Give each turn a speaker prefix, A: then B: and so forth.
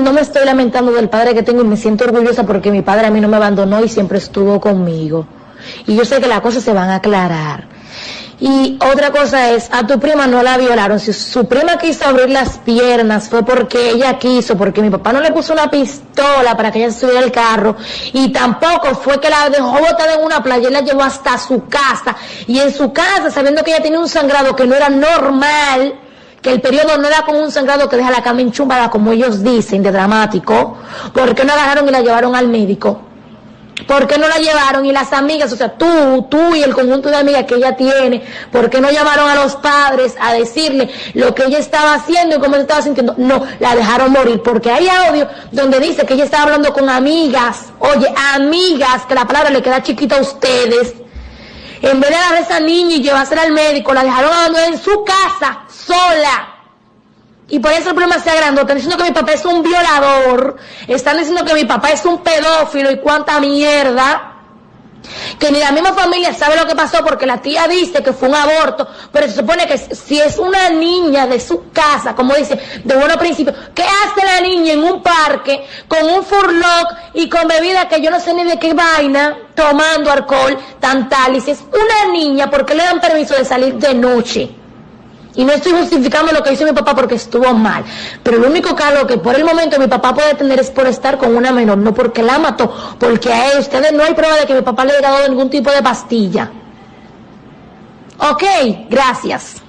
A: No me estoy lamentando del padre que tengo y me siento orgullosa porque mi padre a mí no me abandonó y siempre estuvo conmigo. Y yo sé que las cosas se van a aclarar. Y otra cosa es, a tu prima no la violaron. Si su prima quiso abrir las piernas fue porque ella quiso, porque mi papá no le puso una pistola para que ella se subiera al carro. Y tampoco fue que la dejó botada en una playa y la llevó hasta su casa. Y en su casa, sabiendo que ella tenía un sangrado que no era normal, que el periodo no era como un sangrado que deja la cama enchumbada, como ellos dicen, de dramático, porque no la agarraron y la llevaron al médico? ¿Por qué no la llevaron? Y las amigas, o sea, tú, tú y el conjunto de amigas que ella tiene, ¿por qué no llamaron a los padres a decirle lo que ella estaba haciendo y cómo se estaba sintiendo? No, la dejaron morir, porque hay audio donde dice que ella estaba hablando con amigas, oye, amigas, que la palabra le queda chiquita a ustedes. En vez de agarrar a esa niña y llevársela al médico, la dejaron abandonada en su casa, sola. Y por eso el problema se agrandó. Están diciendo que mi papá es un violador. Están diciendo que mi papá es un pedófilo y cuánta mierda. Que ni la misma familia sabe lo que pasó porque la tía dice que fue un aborto. Pero se supone que si es una niña de su casa, como dice, de buenos principios, ¿qué hace la niña en un parque con un furlock y con bebida que yo no sé ni de qué vaina, tomando alcohol, tan tal? Y si es una niña, ¿por qué le dan permiso de salir de noche? Y no estoy justificando lo que hizo mi papá porque estuvo mal. Pero el único cargo que por el momento mi papá puede tener es por estar con una menor, no porque la mató, porque a ustedes no hay prueba de que mi papá le haya dado ningún tipo de pastilla. Ok, gracias.